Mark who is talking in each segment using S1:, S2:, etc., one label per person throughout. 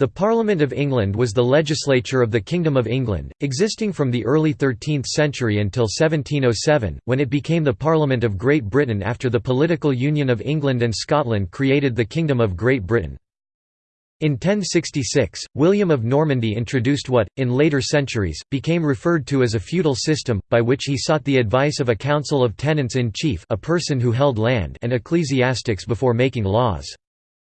S1: The Parliament of England was the legislature of the Kingdom of England, existing from the early 13th century until 1707, when it became the Parliament of Great Britain after the political union of England and Scotland created the Kingdom of Great Britain. In 1066, William of Normandy introduced what, in later centuries, became referred to as a feudal system, by which he sought the advice of a council of tenants-in-chief a person who held land and ecclesiastics before making laws.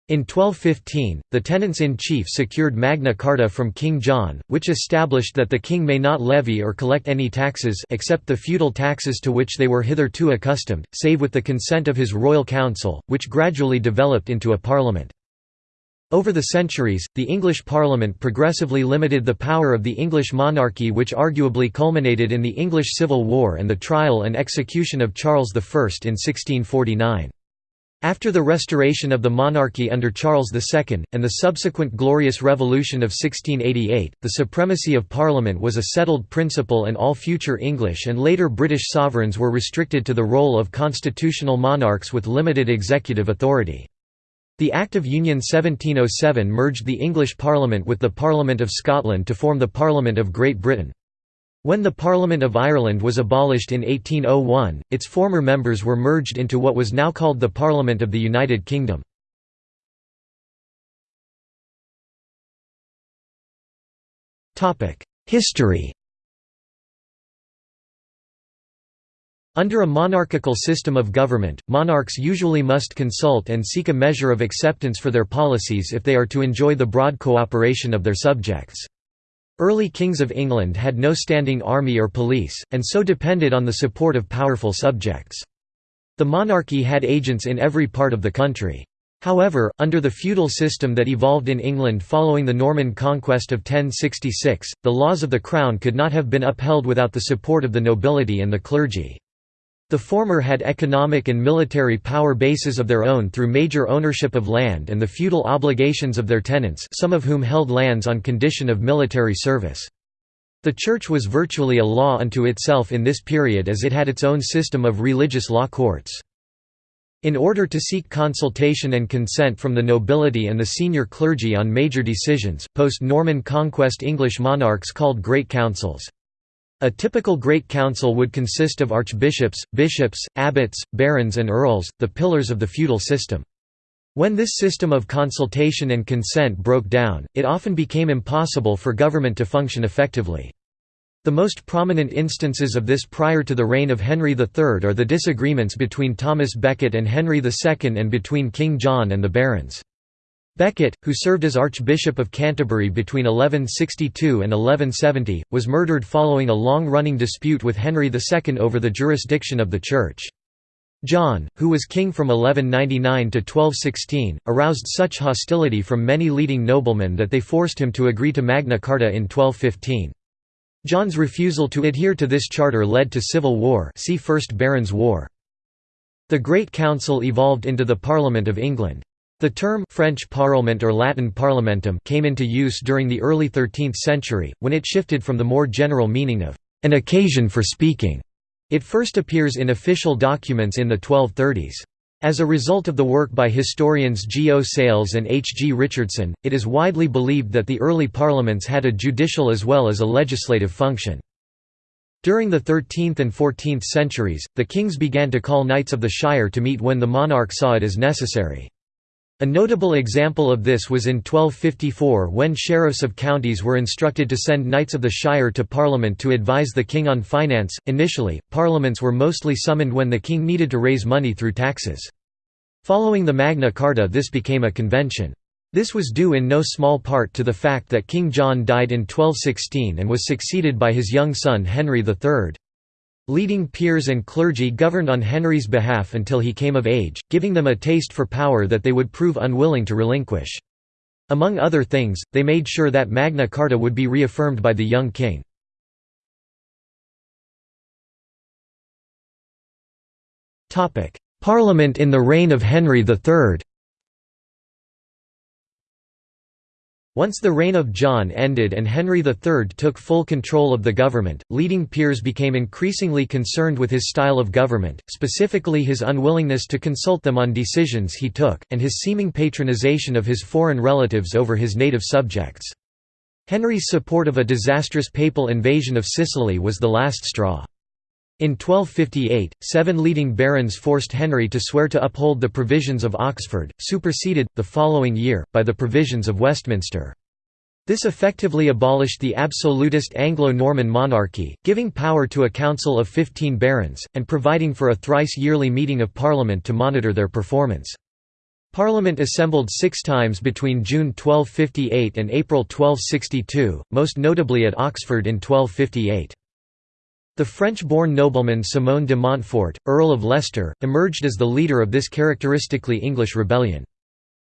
S1: In 1215, the tenants-in-chief secured Magna Carta from King John, which established that the king may not levy or collect any taxes except the feudal taxes to which they were hitherto accustomed, save with the consent of his royal council, which gradually developed into a parliament. Over the centuries, the English Parliament progressively limited the power of the English monarchy which arguably culminated in the English Civil War and the trial and execution of Charles I in 1649. After the restoration of the monarchy under Charles II, and the subsequent Glorious Revolution of 1688, the supremacy of Parliament was a settled principle and all future English and later British sovereigns were restricted to the role of constitutional monarchs with limited executive authority. The Act of Union 1707 merged the English Parliament with the Parliament of Scotland to form the Parliament of Great Britain. When the Parliament of Ireland was abolished in 1801, its former members were merged into what was now called the Parliament of the United Kingdom. History Under a monarchical system of government, monarchs usually must consult and seek a measure of acceptance for their policies if they are to enjoy the broad cooperation of their subjects. Early kings of England had no standing army or police, and so depended on the support of powerful subjects. The monarchy had agents in every part of the country. However, under the feudal system that evolved in England following the Norman conquest of 1066, the laws of the crown could not have been upheld without the support of the nobility and the clergy. The former had economic and military power bases of their own through major ownership of land and the feudal obligations of their tenants some of whom held lands on condition of military service. The Church was virtually a law unto itself in this period as it had its own system of religious law courts. In order to seek consultation and consent from the nobility and the senior clergy on major decisions, post-Norman conquest English monarchs called Great Councils. A typical Great Council would consist of archbishops, bishops, abbots, barons and earls, the pillars of the feudal system. When this system of consultation and consent broke down, it often became impossible for government to function effectively. The most prominent instances of this prior to the reign of Henry III are the disagreements between Thomas Becket and Henry II and between King John and the barons. Becket, who served as Archbishop of Canterbury between 1162 and 1170, was murdered following a long-running dispute with Henry II over the jurisdiction of the Church. John, who was king from 1199 to 1216, aroused such hostility from many leading noblemen that they forced him to agree to Magna Carta in 1215. John's refusal to adhere to this charter led to civil war see First Barons' War. The Great Council evolved into the Parliament of England. The term French parlement or Latin parlamentum came into use during the early 13th century, when it shifted from the more general meaning of an occasion for speaking. It first appears in official documents in the 1230s. As a result of the work by historians G. O. Sayles and H. G. Richardson, it is widely believed that the early parliaments had a judicial as well as a legislative function. During the 13th and 14th centuries, the kings began to call knights of the shire to meet when the monarch saw it as necessary. A notable example of this was in 1254 when sheriffs of counties were instructed to send knights of the shire to Parliament to advise the king on finance. Initially, parliaments were mostly summoned when the king needed to raise money through taxes. Following the Magna Carta, this became a convention. This was due in no small part to the fact that King John died in 1216 and was succeeded by his young son Henry III. Leading peers and clergy governed on Henry's behalf until he came of age, giving them a taste for power that they would prove unwilling to relinquish. Among other things, they made sure that Magna Carta would be reaffirmed by the young king. Parliament in the reign of Henry III Once the reign of John ended and Henry III took full control of the government, leading peers became increasingly concerned with his style of government, specifically his unwillingness to consult them on decisions he took, and his seeming patronization of his foreign relatives over his native subjects. Henry's support of a disastrous papal invasion of Sicily was the last straw. In 1258, seven leading barons forced Henry to swear to uphold the provisions of Oxford, superseded, the following year, by the provisions of Westminster. This effectively abolished the absolutist Anglo-Norman monarchy, giving power to a council of fifteen barons, and providing for a thrice-yearly meeting of Parliament to monitor their performance. Parliament assembled six times between June 1258 and April 1262, most notably at Oxford in 1258. The French-born nobleman Simon de Montfort, Earl of Leicester, emerged as the leader of this characteristically English rebellion.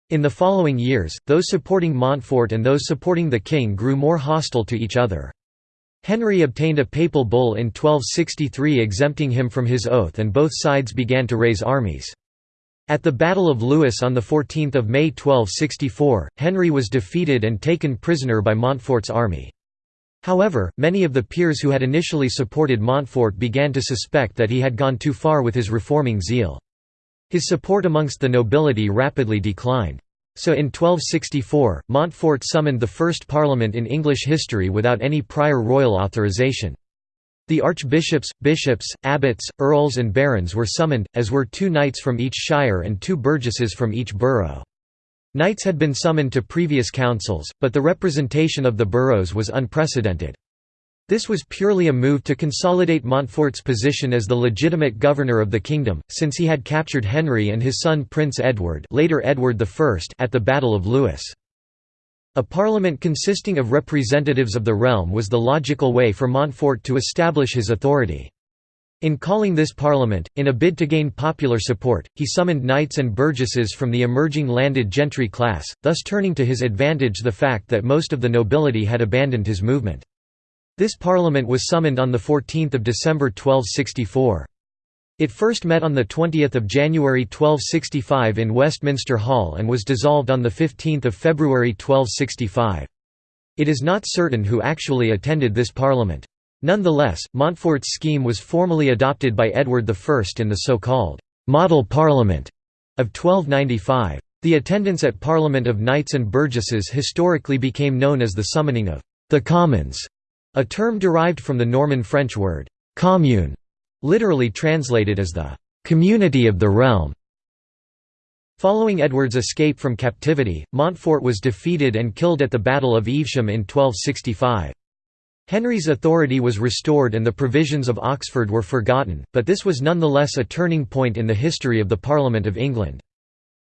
S1: In the following years, those supporting Montfort and those supporting the king grew more hostile to each other. Henry obtained a papal bull in 1263 exempting him from his oath and both sides began to raise armies. At the Battle of Lewes on 14 May 1264, Henry was defeated and taken prisoner by Montfort's army. However, many of the peers who had initially supported Montfort began to suspect that he had gone too far with his reforming zeal. His support amongst the nobility rapidly declined. So in 1264, Montfort summoned the first parliament in English history without any prior royal authorization. The archbishops, bishops, abbots, earls and barons were summoned, as were two knights from each shire and two burgesses from each borough. Knights had been summoned to previous councils, but the representation of the boroughs was unprecedented. This was purely a move to consolidate Montfort's position as the legitimate governor of the kingdom, since he had captured Henry and his son Prince Edward, later Edward I at the Battle of Lewes. A parliament consisting of representatives of the realm was the logical way for Montfort to establish his authority. In calling this parliament, in a bid to gain popular support, he summoned knights and burgesses from the emerging landed gentry class, thus turning to his advantage the fact that most of the nobility had abandoned his movement. This parliament was summoned on 14 December 1264. It first met on 20 January 1265 in Westminster Hall and was dissolved on 15 February 1265. It is not certain who actually attended this parliament. Nonetheless, Montfort's scheme was formally adopted by Edward I in the so-called «Model Parliament» of 1295. The attendance at Parliament of Knights and Burgesses historically became known as the summoning of «the Commons», a term derived from the Norman French word «commune», literally translated as the «community of the realm». Following Edward's escape from captivity, Montfort was defeated and killed at the Battle of Evesham in 1265. Henry's authority was restored and the provisions of Oxford were forgotten, but this was nonetheless a turning point in the history of the Parliament of England.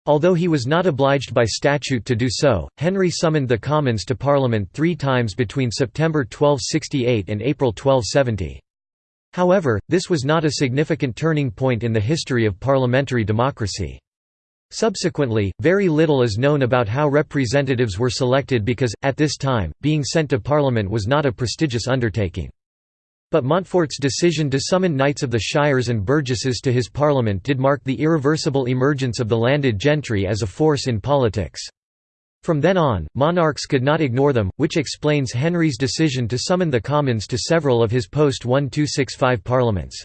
S1: Although he was not obliged by statute to do so, Henry summoned the Commons to Parliament three times between September 1268 and April 1270. However, this was not a significant turning point in the history of parliamentary democracy. Subsequently, very little is known about how representatives were selected because, at this time, being sent to Parliament was not a prestigious undertaking. But Montfort's decision to summon knights of the shires and burgesses to his parliament did mark the irreversible emergence of the landed gentry as a force in politics. From then on, monarchs could not ignore them, which explains Henry's decision to summon the commons to several of his post-1265 parliaments.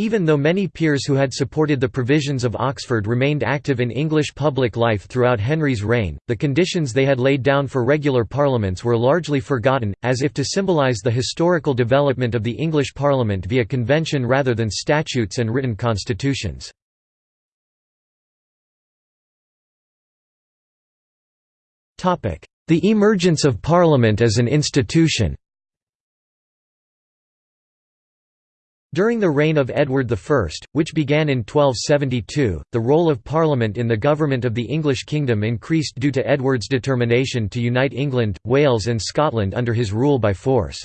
S1: Even though many peers who had supported the provisions of Oxford remained active in English public life throughout Henry's reign, the conditions they had laid down for regular parliaments were largely forgotten, as if to symbolise the historical development of the English Parliament via convention rather than statutes and written constitutions. The emergence of Parliament as an institution During the reign of Edward I, which began in 1272, the role of Parliament in the government of the English kingdom increased due to Edward's determination to unite England, Wales and Scotland under his rule by force.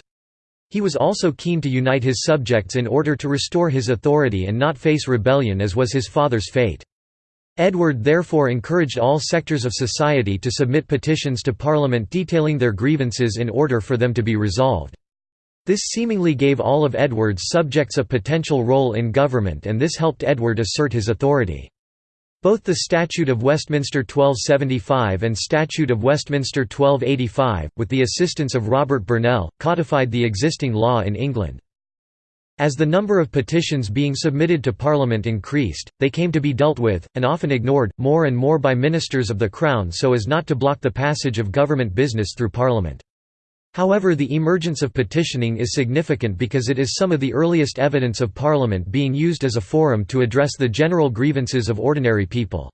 S1: He was also keen to unite his subjects in order to restore his authority and not face rebellion as was his father's fate. Edward therefore encouraged all sectors of society to submit petitions to Parliament detailing their grievances in order for them to be resolved. This seemingly gave all of Edward's subjects a potential role in government and this helped Edward assert his authority. Both the Statute of Westminster 1275 and Statute of Westminster 1285, with the assistance of Robert Burnell, codified the existing law in England. As the number of petitions being submitted to Parliament increased, they came to be dealt with, and often ignored, more and more by ministers of the Crown so as not to block the passage of government business through Parliament. However the emergence of petitioning is significant because it is some of the earliest evidence of Parliament being used as a forum to address the general grievances of ordinary people.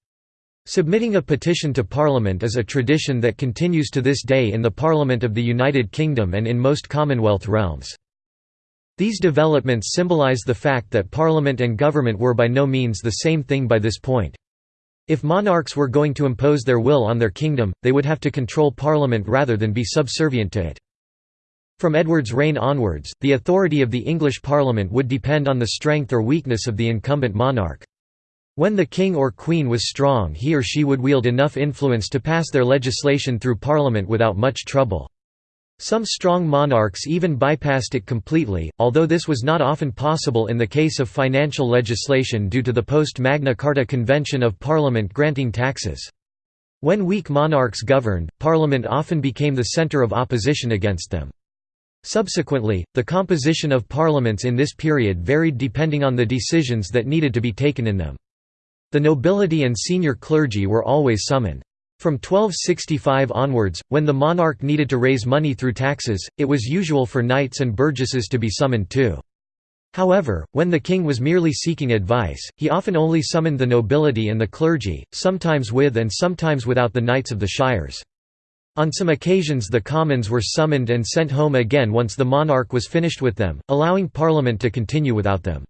S1: Submitting a petition to Parliament is a tradition that continues to this day in the Parliament of the United Kingdom and in most Commonwealth realms. These developments symbolize the fact that Parliament and government were by no means the same thing by this point. If monarchs were going to impose their will on their kingdom, they would have to control Parliament rather than be subservient to it. From Edward's reign onwards, the authority of the English Parliament would depend on the strength or weakness of the incumbent monarch. When the king or queen was strong he or she would wield enough influence to pass their legislation through Parliament without much trouble. Some strong monarchs even bypassed it completely, although this was not often possible in the case of financial legislation due to the post-Magna Carta Convention of Parliament granting taxes. When weak monarchs governed, Parliament often became the centre of opposition against them. Subsequently, the composition of parliaments in this period varied depending on the decisions that needed to be taken in them. The nobility and senior clergy were always summoned. From 1265 onwards, when the monarch needed to raise money through taxes, it was usual for knights and burgesses to be summoned too. However, when the king was merely seeking advice, he often only summoned the nobility and the clergy, sometimes with and sometimes without the knights of the shires. On some occasions the commons were summoned and sent home again once the monarch was finished with them, allowing parliament to continue without them.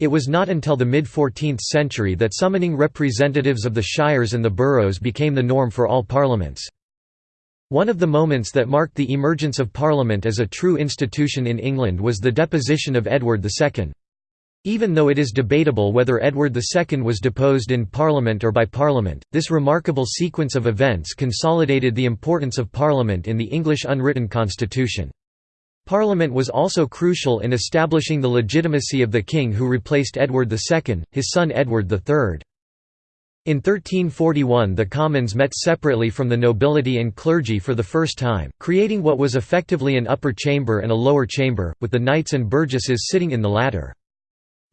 S1: It was not until the mid-14th century that summoning representatives of the shires and the boroughs became the norm for all parliaments. One of the moments that marked the emergence of Parliament as a true institution in England was the deposition of Edward II. Even though it is debatable whether Edward II was deposed in Parliament or by Parliament, this remarkable sequence of events consolidated the importance of Parliament in the English unwritten constitution. Parliament was also crucial in establishing the legitimacy of the king who replaced Edward II, his son Edward III. In 1341 the commons met separately from the nobility and clergy for the first time, creating what was effectively an upper chamber and a lower chamber, with the knights and burgesses sitting in the latter.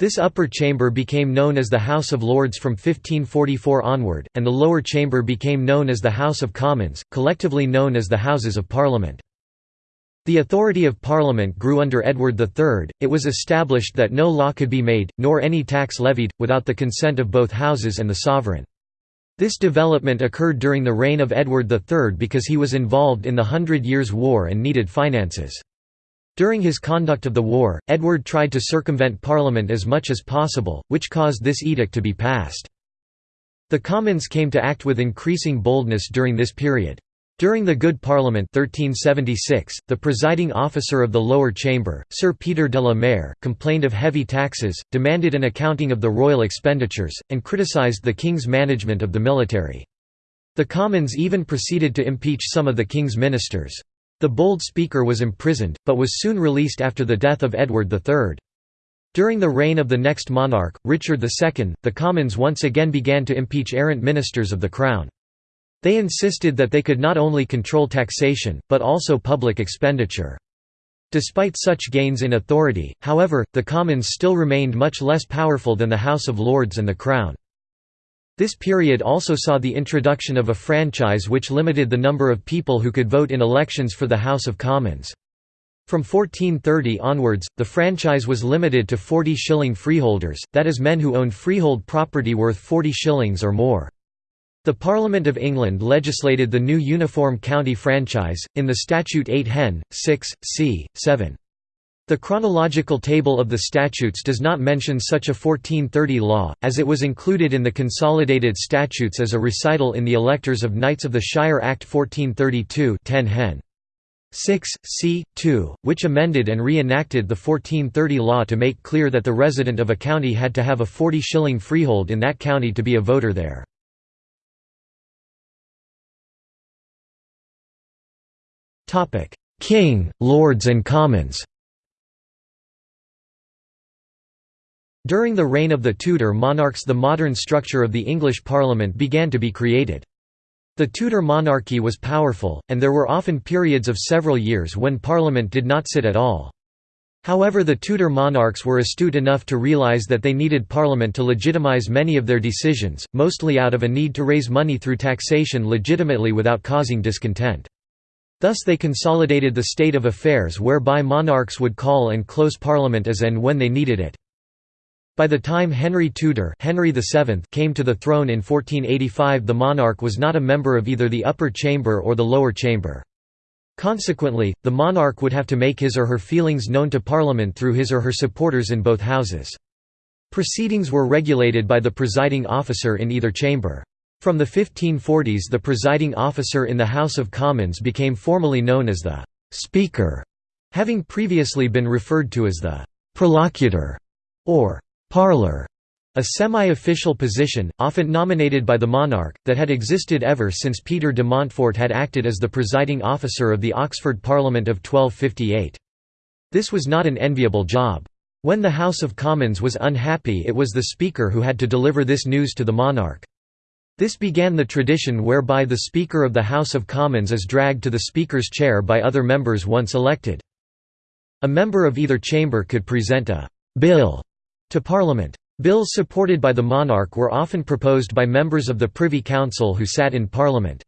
S1: This upper chamber became known as the House of Lords from 1544 onward, and the lower chamber became known as the House of Commons, collectively known as the Houses of Parliament. The authority of Parliament grew under Edward III, it was established that no law could be made, nor any tax levied, without the consent of both houses and the sovereign. This development occurred during the reign of Edward III because he was involved in the Hundred Years' War and needed finances. During his conduct of the war, Edward tried to circumvent Parliament as much as possible, which caused this edict to be passed. The Commons came to act with increasing boldness during this period. During the Good Parliament 1376, the presiding officer of the lower chamber, Sir Peter de la Mare, complained of heavy taxes, demanded an accounting of the royal expenditures, and criticised the king's management of the military. The Commons even proceeded to impeach some of the king's ministers. The bold speaker was imprisoned, but was soon released after the death of Edward III. During the reign of the next monarch, Richard II, the Commons once again began to impeach errant ministers of the Crown. They insisted that they could not only control taxation, but also public expenditure. Despite such gains in authority, however, the Commons still remained much less powerful than the House of Lords and the Crown. This period also saw the introduction of a franchise which limited the number of people who could vote in elections for the House of Commons. From 1430 onwards, the franchise was limited to 40 shilling freeholders, that is men who owned freehold property worth 40 shillings or more. The Parliament of England legislated the new Uniform County franchise, in the Statute 8 Hen. 6, c. 7. The chronological table of the statutes does not mention such a 1430 law, as it was included in the Consolidated Statutes as a recital in the Electors of Knights of the Shire Act 1432 10 Hen. 6, c. 2, which amended and re-enacted the 1430 law to make clear that the resident of a county had to have a 40 shilling freehold in that county to be a voter there. King, Lords and Commons During the reign of the Tudor monarchs the modern structure of the English Parliament began to be created. The Tudor monarchy was powerful, and there were often periods of several years when Parliament did not sit at all. However the Tudor monarchs were astute enough to realise that they needed Parliament to legitimise many of their decisions, mostly out of a need to raise money through taxation legitimately without causing discontent. Thus they consolidated the state of affairs whereby monarchs would call and close Parliament as and when they needed it. By the time Henry Tudor Henry VII came to the throne in 1485 the monarch was not a member of either the upper chamber or the lower chamber. Consequently, the monarch would have to make his or her feelings known to Parliament through his or her supporters in both houses. Proceedings were regulated by the presiding officer in either chamber. From the 1540s the presiding officer in the House of Commons became formally known as the «Speaker», having previously been referred to as the «Prolocutor» or Parlor, a semi-official position, often nominated by the monarch, that had existed ever since Peter de Montfort had acted as the presiding officer of the Oxford Parliament of 1258. This was not an enviable job. When the House of Commons was unhappy it was the Speaker who had to deliver this news to the monarch. This began the tradition whereby the Speaker of the House of Commons is dragged to the Speaker's chair by other members once elected. A member of either chamber could present a «bill» to Parliament. Bills supported by the monarch were often proposed by members of the Privy Council who sat in Parliament.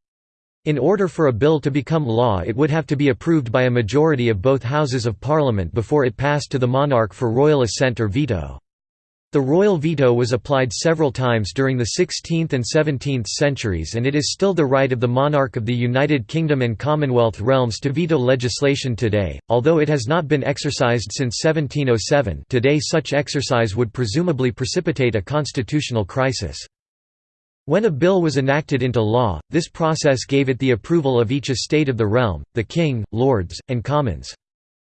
S1: In order for a bill to become law it would have to be approved by a majority of both Houses of Parliament before it passed to the monarch for royal assent or veto. The royal veto was applied several times during the 16th and 17th centuries and it is still the right of the monarch of the United Kingdom and Commonwealth realms to veto legislation today, although it has not been exercised since 1707 today such exercise would presumably precipitate a constitutional crisis. When a bill was enacted into law, this process gave it the approval of each estate of the realm, the king, lords, and commons.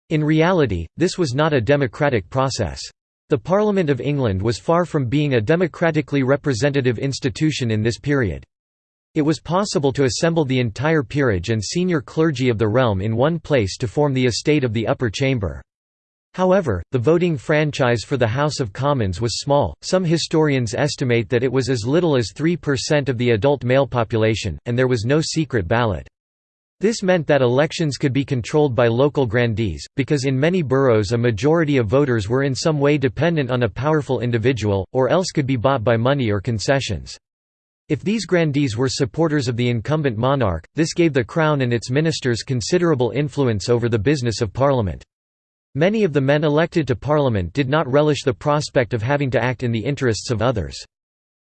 S1: In reality, this was not a democratic process. The Parliament of England was far from being a democratically representative institution in this period. It was possible to assemble the entire peerage and senior clergy of the realm in one place to form the estate of the upper chamber. However, the voting franchise for the House of Commons was small, some historians estimate that it was as little as 3% of the adult male population, and there was no secret ballot. This meant that elections could be controlled by local grandees, because in many boroughs a majority of voters were in some way dependent on a powerful individual, or else could be bought by money or concessions. If these grandees were supporters of the incumbent monarch, this gave the Crown and its ministers considerable influence over the business of Parliament. Many of the men elected to Parliament did not relish the prospect of having to act in the interests of others.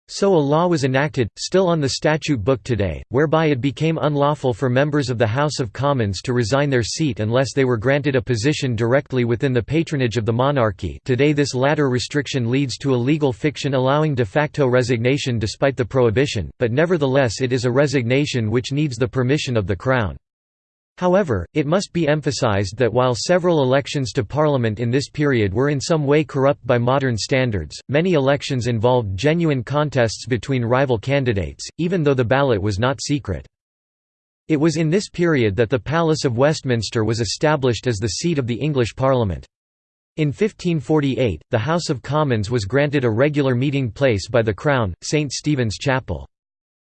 S1: So a law was enacted, still on the statute book today, whereby it became unlawful for members of the House of Commons to resign their seat unless they were granted a position directly within the patronage of the monarchy today this latter restriction leads to a legal fiction allowing de facto resignation despite the prohibition, but nevertheless it is a resignation which needs the permission of the Crown. However, it must be emphasized that while several elections to Parliament in this period were in some way corrupt by modern standards, many elections involved genuine contests between rival candidates, even though the ballot was not secret. It was in this period that the Palace of Westminster was established as the seat of the English Parliament. In 1548, the House of Commons was granted a regular meeting place by the Crown, St Stephen's Chapel.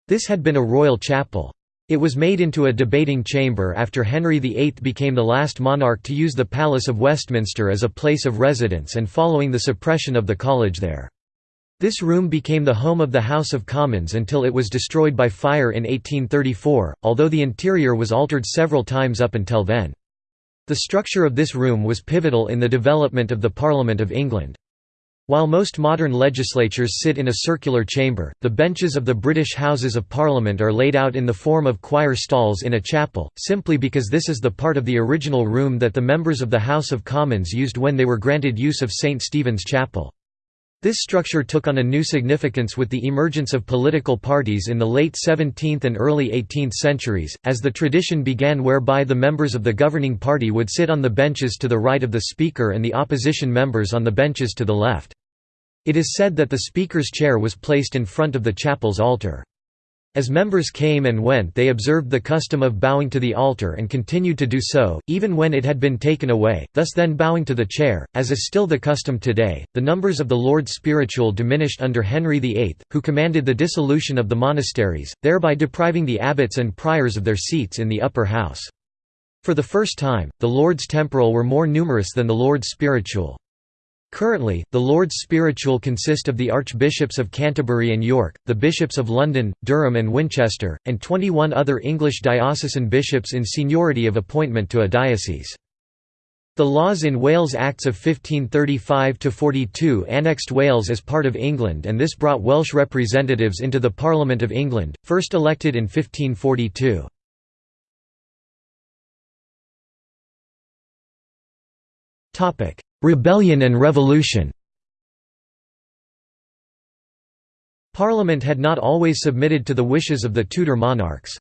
S1: This had been a royal chapel. It was made into a debating chamber after Henry VIII became the last monarch to use the Palace of Westminster as a place of residence and following the suppression of the college there. This room became the home of the House of Commons until it was destroyed by fire in 1834, although the interior was altered several times up until then. The structure of this room was pivotal in the development of the Parliament of England. While most modern legislatures sit in a circular chamber, the benches of the British Houses of Parliament are laid out in the form of choir stalls in a chapel, simply because this is the part of the original room that the members of the House of Commons used when they were granted use of St Stephen's Chapel. This structure took on a new significance with the emergence of political parties in the late 17th and early 18th centuries, as the tradition began whereby the members of the governing party would sit on the benches to the right of the speaker and the opposition members on the benches to the left. It is said that the speaker's chair was placed in front of the chapel's altar. As members came and went they observed the custom of bowing to the altar and continued to do so, even when it had been taken away, thus then bowing to the chair, as is still the custom today. The numbers of the Lords Spiritual diminished under Henry VIII, who commanded the dissolution of the monasteries, thereby depriving the abbots and priors of their seats in the upper house. For the first time, the Lords Temporal were more numerous than the Lords Spiritual. Currently, the Lords Spiritual consist of the Archbishops of Canterbury and York, the Bishops of London, Durham and Winchester, and 21 other English diocesan bishops in seniority of appointment to a diocese. The laws in Wales Acts of 1535–42 annexed Wales as part of England and this brought Welsh representatives into the Parliament of England, first elected in 1542. Rebellion and revolution Parliament had not always submitted to the wishes of the Tudor monarchs.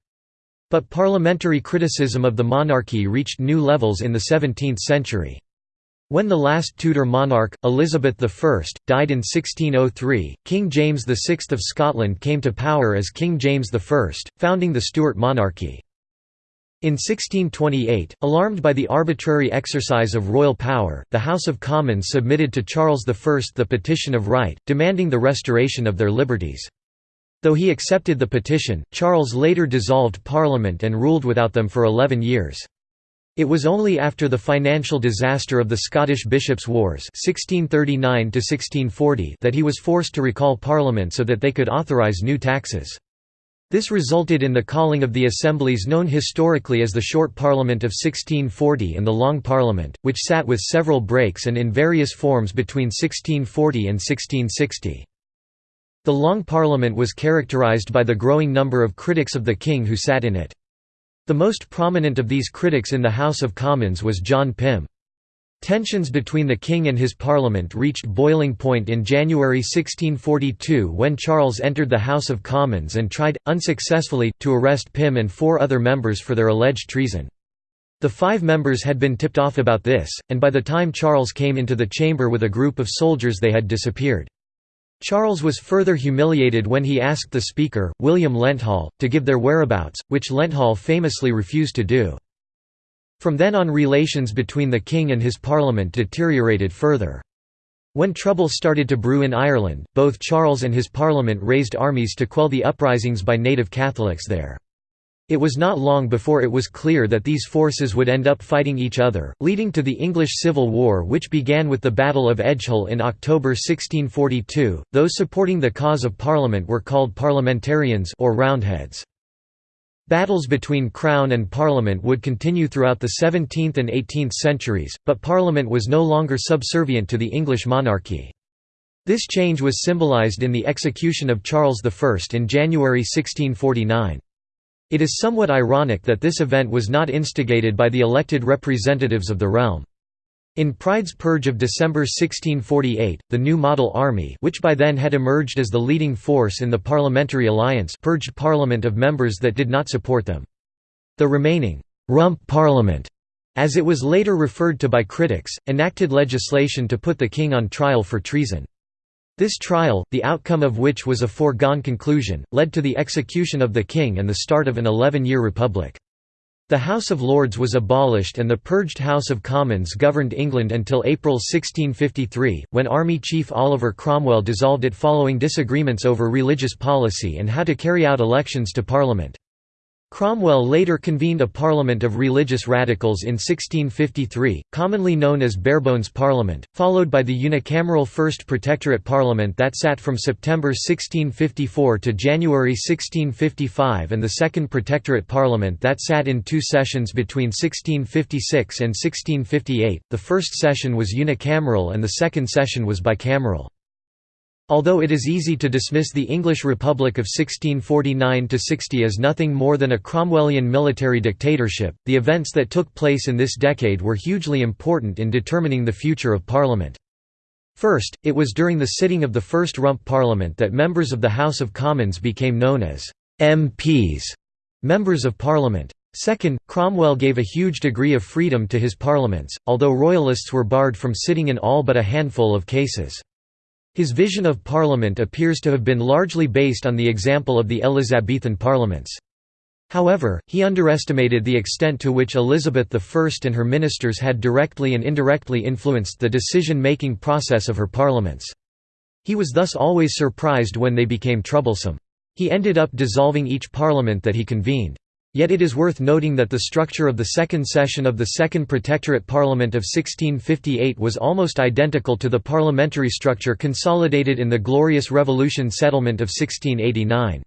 S1: But parliamentary criticism of the monarchy reached new levels in the 17th century. When the last Tudor monarch, Elizabeth I, died in 1603, King James VI of Scotland came to power as King James I, founding the Stuart monarchy. In 1628, alarmed by the arbitrary exercise of royal power, the House of Commons submitted to Charles I the Petition of Right, demanding the restoration of their liberties. Though he accepted the petition, Charles later dissolved Parliament and ruled without them for eleven years. It was only after the financial disaster of the Scottish Bishops' Wars 1639 that he was forced to recall Parliament so that they could authorise new taxes. This resulted in the calling of the assemblies known historically as the Short Parliament of 1640 and the Long Parliament, which sat with several breaks and in various forms between 1640 and 1660. The Long Parliament was characterised by the growing number of critics of the king who sat in it. The most prominent of these critics in the House of Commons was John Pym. Tensions between the king and his parliament reached boiling point in January 1642 when Charles entered the House of Commons and tried, unsuccessfully, to arrest Pym and four other members for their alleged treason. The five members had been tipped off about this, and by the time Charles came into the chamber with a group of soldiers they had disappeared. Charles was further humiliated when he asked the Speaker, William Lenthall, to give their whereabouts, which Lenthall famously refused to do. From then on relations between the king and his parliament deteriorated further. When trouble started to brew in Ireland, both Charles and his parliament raised armies to quell the uprisings by native Catholics there. It was not long before it was clear that these forces would end up fighting each other, leading to the English Civil War which began with the Battle of Edgehill in October 1642. Those supporting the cause of Parliament were called parliamentarians or Roundheads. Battles between Crown and Parliament would continue throughout the 17th and 18th centuries, but Parliament was no longer subservient to the English monarchy. This change was symbolised in the execution of Charles I in January 1649. It is somewhat ironic that this event was not instigated by the elected representatives of the realm. In Pride's Purge of December 1648, the new Model Army which by then had emerged as the leading force in the Parliamentary Alliance purged Parliament of members that did not support them. The remaining «rump Parliament», as it was later referred to by critics, enacted legislation to put the king on trial for treason. This trial, the outcome of which was a foregone conclusion, led to the execution of the king and the start of an 11-year republic. The House of Lords was abolished and the purged House of Commons governed England until April 1653, when Army Chief Oliver Cromwell dissolved it following disagreements over religious policy and how to carry out elections to Parliament. Cromwell later convened a parliament of religious radicals in 1653, commonly known as Barebones Parliament, followed by the unicameral First Protectorate Parliament that sat from September 1654 to January 1655 and the Second Protectorate Parliament that sat in two sessions between 1656 and 1658. The first session was unicameral and the second session was bicameral. Although it is easy to dismiss the English Republic of 1649–60 as nothing more than a Cromwellian military dictatorship, the events that took place in this decade were hugely important in determining the future of Parliament. First, it was during the sitting of the first Rump Parliament that members of the House of Commons became known as MPs, members of Parliament. Second, Cromwell gave a huge degree of freedom to his parliaments, although royalists were barred from sitting in all but a handful of cases. His vision of Parliament appears to have been largely based on the example of the Elizabethan parliaments. However, he underestimated the extent to which Elizabeth I and her ministers had directly and indirectly influenced the decision-making process of her parliaments. He was thus always surprised when they became troublesome. He ended up dissolving each parliament that he convened. Yet it is worth noting that the structure of the second session of the Second Protectorate Parliament of 1658 was almost identical to the parliamentary structure consolidated in the Glorious Revolution settlement of 1689.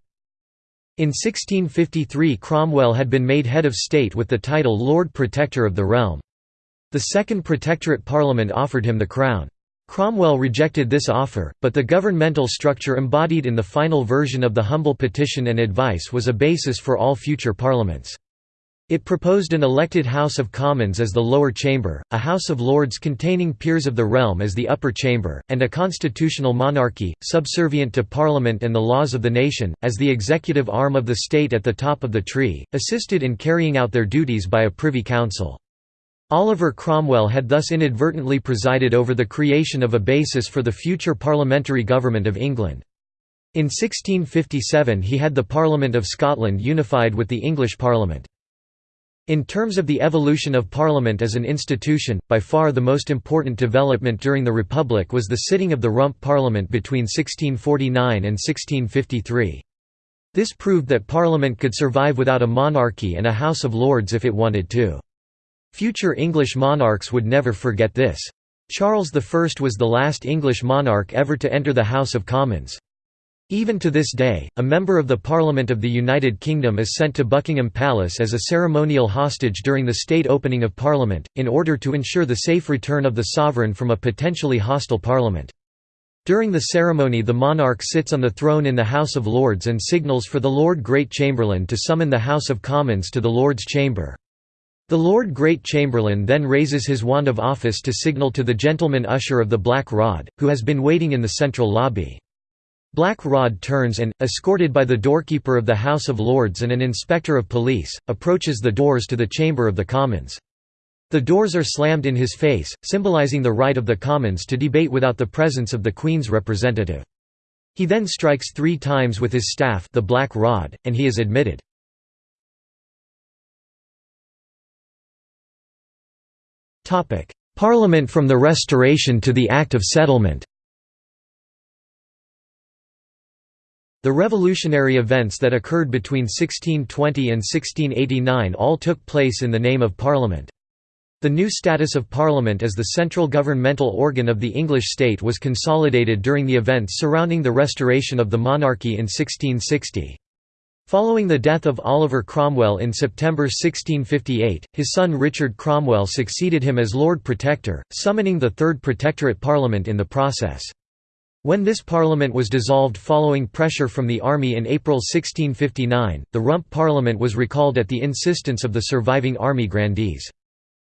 S1: In 1653 Cromwell had been made head of state with the title Lord Protector of the Realm. The Second Protectorate Parliament offered him the crown. Cromwell rejected this offer, but the governmental structure embodied in the final version of the humble petition and advice was a basis for all future parliaments. It proposed an elected House of Commons as the lower chamber, a House of Lords containing peers of the realm as the upper chamber, and a constitutional monarchy, subservient to Parliament and the laws of the nation, as the executive arm of the state at the top of the tree, assisted in carrying out their duties by a Privy Council. Oliver Cromwell had thus inadvertently presided over the creation of a basis for the future parliamentary government of England. In 1657 he had the Parliament of Scotland unified with the English Parliament. In terms of the evolution of Parliament as an institution, by far the most important development during the Republic was the sitting of the Rump Parliament between 1649 and 1653. This proved that Parliament could survive without a monarchy and a House of Lords if it wanted to. Future English monarchs would never forget this. Charles I was the last English monarch ever to enter the House of Commons. Even to this day, a member of the Parliament of the United Kingdom is sent to Buckingham Palace as a ceremonial hostage during the state opening of Parliament, in order to ensure the safe return of the sovereign from a potentially hostile Parliament. During the ceremony the monarch sits on the throne in the House of Lords and signals for the Lord Great Chamberlain to summon the House of Commons to the Lord's chamber. The Lord Great Chamberlain then raises his wand of office to signal to the gentleman usher of the Black Rod, who has been waiting in the central lobby. Black Rod turns and, escorted by the doorkeeper of the House of Lords and an inspector of police, approaches the doors to the Chamber of the Commons. The doors are slammed in his face, symbolising the right of the Commons to debate without the presence of the Queen's representative. He then strikes three times with his staff the Black Rod, and he is admitted. Parliament from the Restoration to the Act of Settlement The revolutionary events that occurred between 1620 and 1689 all took place in the name of Parliament. The new status of Parliament as the central governmental organ of the English state was consolidated during the events surrounding the restoration of the monarchy in 1660. Following the death of Oliver Cromwell in September 1658, his son Richard Cromwell succeeded him as Lord Protector, summoning the Third Protectorate Parliament in the process. When this parliament was dissolved following pressure from the army in April 1659, the Rump Parliament was recalled at the insistence of the surviving army grandees.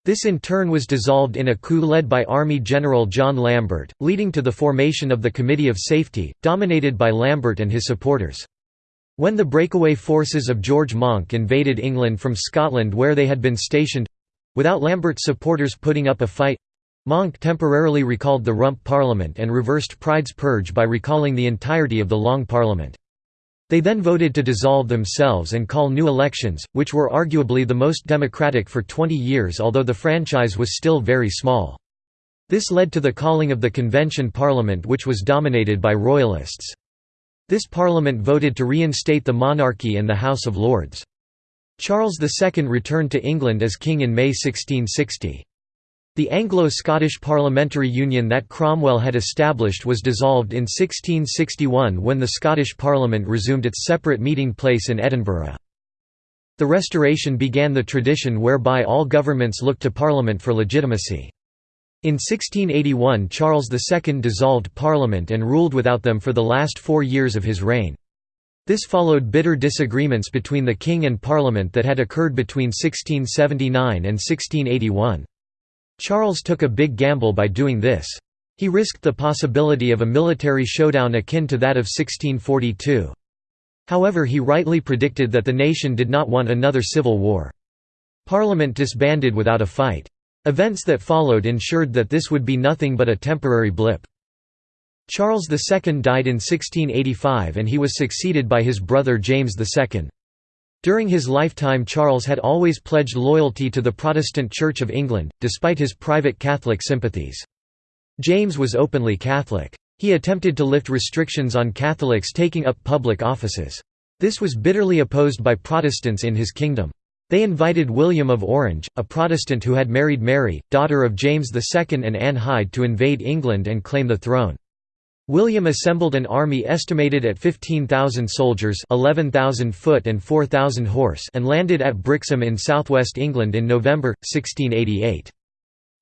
S1: This in turn was dissolved in a coup led by Army General John Lambert, leading to the formation of the Committee of Safety, dominated by Lambert and his supporters. When the breakaway forces of George Monck invaded England from Scotland where they had been stationed—without Lambert's supporters putting up a fight, Monck temporarily recalled the Rump Parliament and reversed Pride's purge by recalling the entirety of the Long Parliament. They then voted to dissolve themselves and call new elections, which were arguably the most democratic for 20 years although the franchise was still very small. This led to the calling of the Convention Parliament which was dominated by Royalists. This parliament voted to reinstate the monarchy and the House of Lords. Charles II returned to England as king in May 1660. The Anglo-Scottish parliamentary union that Cromwell had established was dissolved in 1661 when the Scottish Parliament resumed its separate meeting place in Edinburgh. The Restoration began the tradition whereby all governments looked to Parliament for legitimacy. In 1681 Charles II dissolved Parliament and ruled without them for the last four years of his reign. This followed bitter disagreements between the King and Parliament that had occurred between 1679 and 1681. Charles took a big gamble by doing this. He risked the possibility of a military showdown akin to that of 1642. However he rightly predicted that the nation did not want another civil war. Parliament disbanded without a fight. Events that followed ensured that this would be nothing but a temporary blip. Charles II died in 1685 and he was succeeded by his brother James II. During his lifetime Charles had always pledged loyalty to the Protestant Church of England, despite his private Catholic sympathies. James was openly Catholic. He attempted to lift restrictions on Catholics taking up public offices. This was bitterly opposed by Protestants in his kingdom. They invited William of Orange, a Protestant who had married Mary, daughter of James II and Anne Hyde to invade England and claim the throne. William assembled an army estimated at 15,000 soldiers 11,000 foot and 4,000 horse and landed at Brixham in southwest England in November, 1688.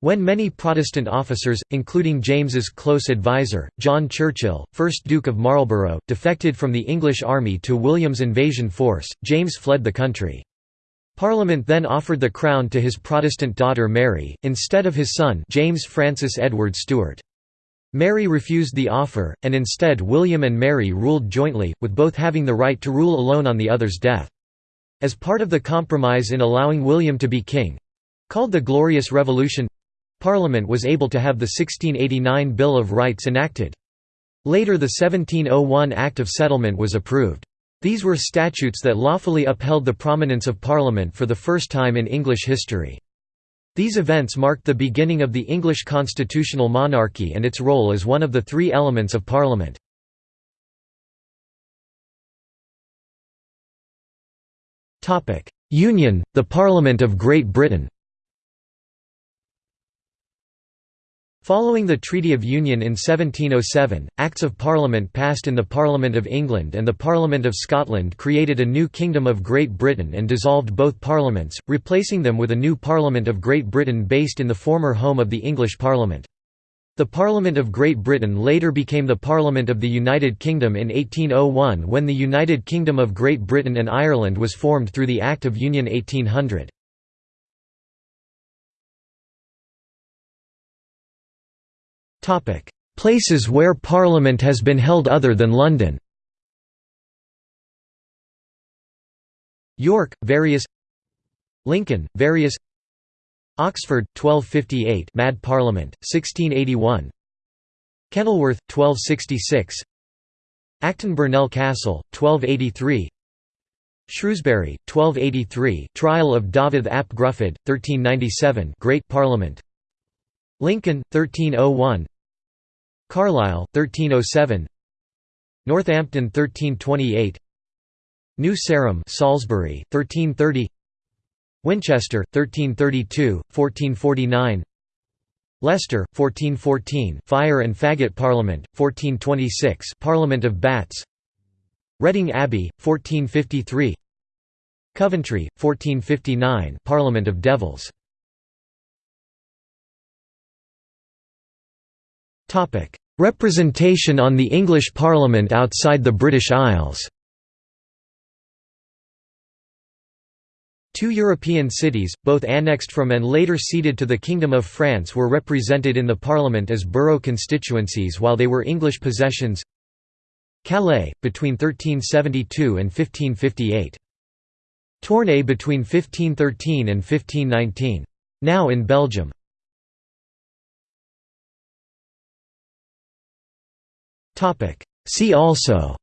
S1: When many Protestant officers, including James's close advisor, John Churchill, 1st Duke of Marlborough, defected from the English army to William's invasion force, James fled the country. Parliament then offered the crown to his Protestant daughter Mary, instead of his son James Francis Edward Stuart. Mary refused the offer, and instead William and Mary ruled jointly, with both having the right to rule alone on the other's death. As part of the compromise in allowing William to be king—called the Glorious Revolution—Parliament was able to have the 1689 Bill of Rights enacted. Later the 1701 Act of Settlement was approved. These were statutes that lawfully upheld the prominence of Parliament for the first time in English history. These events marked the beginning of the English constitutional monarchy and its role as one of the three elements of Parliament. Union, the Parliament of Great Britain Following the Treaty of Union in 1707, Acts of Parliament passed in the Parliament of England and the Parliament of Scotland created a new Kingdom of Great Britain and dissolved both parliaments, replacing them with a new Parliament of Great Britain based in the former home of the English Parliament. The Parliament of Great Britain later became the Parliament of the United Kingdom in 1801 when the United Kingdom of Great Britain and Ireland was formed through the Act of Union 1800. Places where Parliament has been held other than London. York, various. Lincoln, various. Oxford, 1258 Mad Parliament, 1681 Kenilworth, 1266 Acton Burnell Castle, 1283 Shrewsbury, 1283 Trial of Dafydd ap Gruffydd, 1397 Great Parliament. Lincoln, 1301 Carlisle, 1307 Northampton 1328 New Sarum Salisbury, 1330 Winchester, 1332, 1449 Leicester, 1414 Fire and Faggot Parliament, 1426 Parliament of Bats. Reading Abbey, 1453 Coventry, 1459 Parliament of Devils Representation on the English Parliament outside the British Isles Two European cities, both annexed from and later ceded to the Kingdom of France were represented in the Parliament as borough constituencies while they were English possessions Calais, between 1372 and 1558. Tournai between 1513 and 1519. Now in Belgium. See also.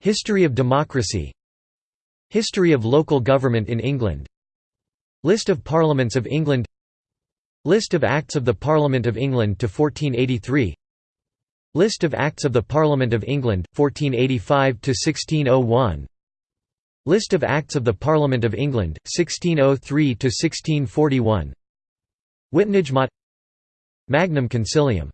S1: History of democracy. History of local government in England. List of parliaments of England. List of Acts of the Parliament of England to 1483 List of Acts of the Parliament of England, 1485 to 1601 List of Acts of the Parliament of England, 1603 to 1641 Witenagemot Magnum Concilium